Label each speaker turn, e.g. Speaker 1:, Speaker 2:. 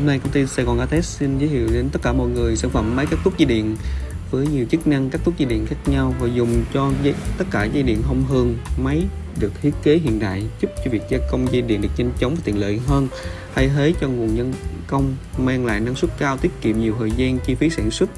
Speaker 1: Hôm nay công ty Sài Gòn Atex xin giới thiệu đến tất cả mọi người sản phẩm máy cắt tút dây điện với nhiều chức năng cắt tút dây điện khác nhau và dùng cho dây, tất cả dây điện thông thường. Máy được thiết kế hiện đại giúp cho việc gia công dây điện được nhanh chóng và tiện lợi hơn, thay thế cho nguồn nhân công mang lại năng suất cao, tiết kiệm nhiều thời gian chi phí sản xuất